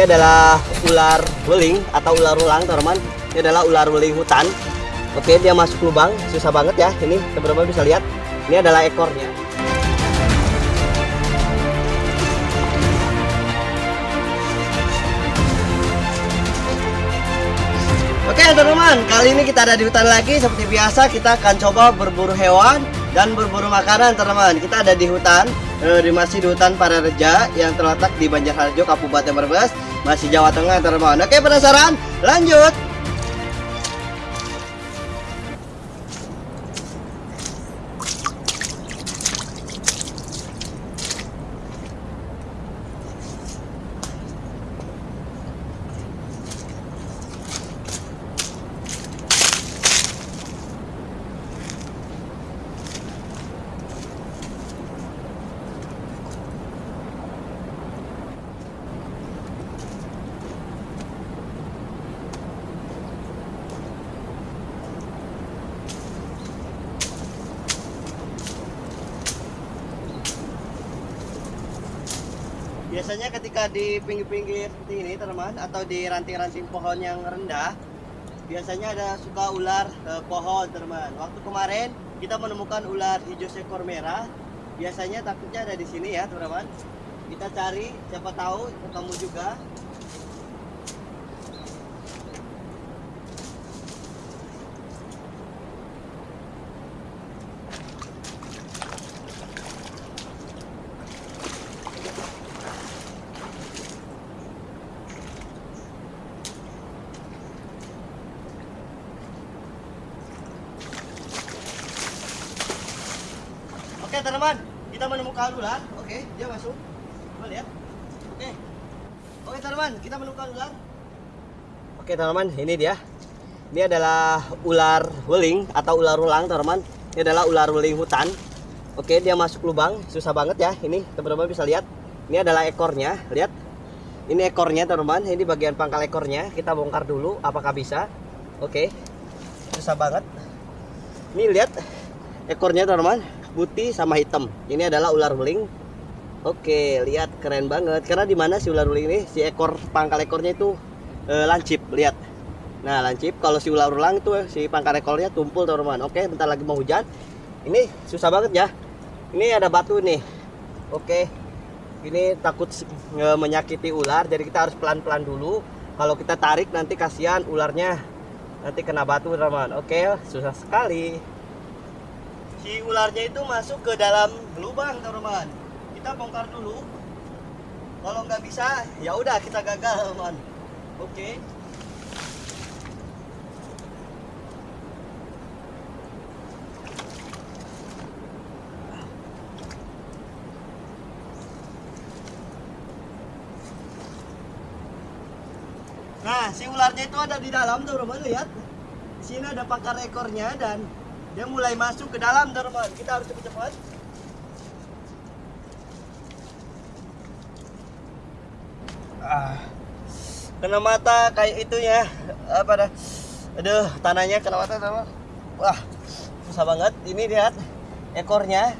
Ini adalah ular beling atau ular ulang, teman-teman. Ini adalah ular beling hutan. Oke, dia masuk lubang, susah banget ya. Ini teman-teman bisa lihat. Ini adalah ekornya. Oke teman-teman, kali ini kita ada di hutan lagi Seperti biasa kita akan coba berburu hewan dan berburu makanan teman-teman Kita ada di hutan, eh, di masih di hutan Parareja Yang terletak di Banjarharjo, Kabupaten Brebes Masih Jawa Tengah teman-teman Oke penasaran? Lanjut! Biasanya ketika di pinggir-pinggir seperti ini teman-teman Atau di ranting-ranting pohon yang rendah Biasanya ada suka ular eh, pohon teman-teman. Waktu kemarin kita menemukan ular hijau sekor merah. Biasanya takutnya ada di sini ya teman-teman. Kita cari siapa tahu ketemu juga Oke teman-teman, kita menemukan ular. Oke, dia masuk. Coba lihat. Oke. Oke teman-teman, kita menemukan ular. Oke teman-teman, ini dia. Ini adalah ular weling atau ular ulang teman-teman. Ini adalah ular weling hutan. Oke, dia masuk lubang, susah banget ya. Ini teman-teman bisa lihat. Ini adalah ekornya, lihat. Ini ekornya teman-teman, ini bagian pangkal ekornya. Kita bongkar dulu apakah bisa. Oke. Susah banget. Ini lihat ekornya teman-teman putih sama hitam. Ini adalah ular beling. Oke, lihat keren banget. Karena di mana si ular beling ini? Si ekor pangkal ekornya itu eh, lancip, lihat. Nah, lancip. Kalau si ular ulang itu si pangkal ekornya tumpul, teman-teman. Oke, bentar lagi mau hujan. Ini susah banget ya. Ini ada batu nih. Oke. Ini takut eh, menyakiti ular, jadi kita harus pelan-pelan dulu. Kalau kita tarik nanti kasihan ularnya nanti kena batu, teman-teman. Oke, susah sekali si ularnya itu masuk ke dalam lubang teman-teman. Kita bongkar dulu. Kalau nggak bisa ya udah kita gagal teman oke. Nah, si ularnya itu ada di dalam, teman-teman lihat. Di sini ada pakar ekornya dan dia mulai masuk ke dalam teman kita harus cepat-cepat. Ah. Kena mata kayak itu ya. Apa dah? Aduh tanahnya kena mata sama wah susah banget. Ini lihat ekornya.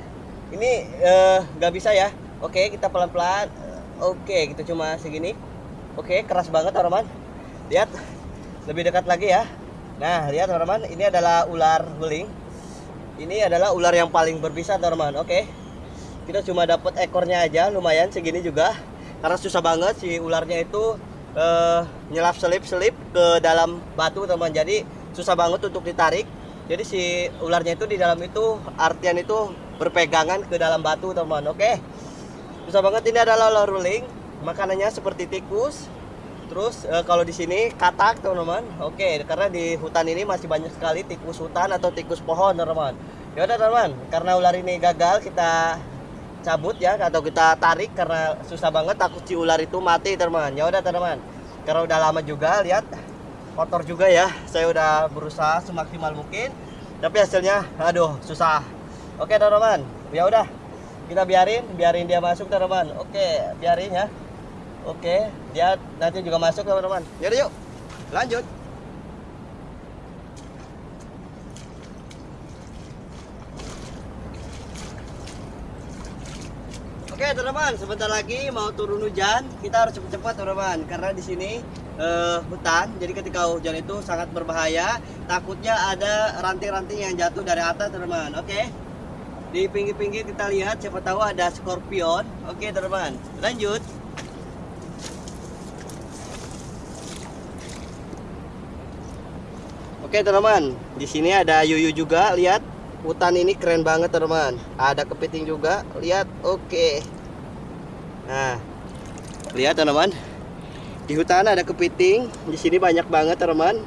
Ini nggak uh, bisa ya. Oke kita pelan-pelan. Oke kita cuma segini. Oke keras banget teman-teman lihat lebih dekat lagi ya. Nah lihat teman-teman ini adalah ular beling ini adalah ular yang paling berbisa teman oke. Kita cuma dapat ekornya aja lumayan segini juga. Karena susah banget si ularnya itu uh, nyelap selip-selip ke dalam batu teman jadi susah banget untuk ditarik. Jadi si ularnya itu di dalam itu artian itu berpegangan ke dalam batu teman oke. Susah banget. Ini adalah ular ruling. Makanannya seperti tikus terus e, kalau di sini katak teman-teman. Oke karena di hutan ini masih banyak sekali tikus hutan atau tikus pohon teman-teman. Ya udah teman karena ular ini gagal kita cabut ya atau kita tarik karena susah banget takut si ular itu mati teman ya udah teman karena udah lama juga lihat. Kotor juga ya. Saya udah berusaha semaksimal mungkin. Tapi hasilnya aduh susah. Oke teman-teman. Ya udah. Kita biarin biarin dia masuk teman-teman. Oke biarin ya Oke, dia nanti juga masuk teman-teman. Yaudah yuk, lanjut. Oke teman-teman, sebentar lagi mau turun hujan. Kita harus cepat-cepat teman-teman, karena di sini eh, hutan. Jadi ketika hujan itu sangat berbahaya. Takutnya ada ranting-ranting yang jatuh dari atas teman-teman. Oke. Di pinggir-pinggir kita lihat, siapa tahu ada skorpion. Oke teman-teman, lanjut. Oke teman-teman, di sini ada yuyu juga. Lihat, hutan ini keren banget teman-teman. Ada kepiting juga. Lihat, oke. Nah, lihat teman-teman. Di hutan ada kepiting. Di sini banyak banget teman-teman.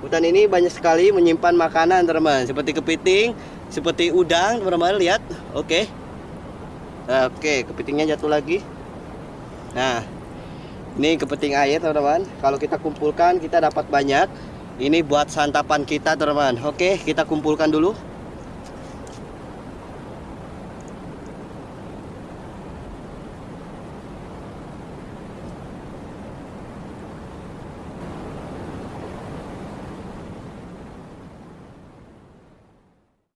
Hutan ini banyak sekali menyimpan makanan teman-teman. Seperti kepiting, seperti udang teman-teman. Lihat, oke. Nah, oke, kepitingnya jatuh lagi. Nah, ini kepiting air teman-teman. Kalau kita kumpulkan kita dapat banyak. Ini buat santapan kita teman-teman. Oke, kita kumpulkan dulu.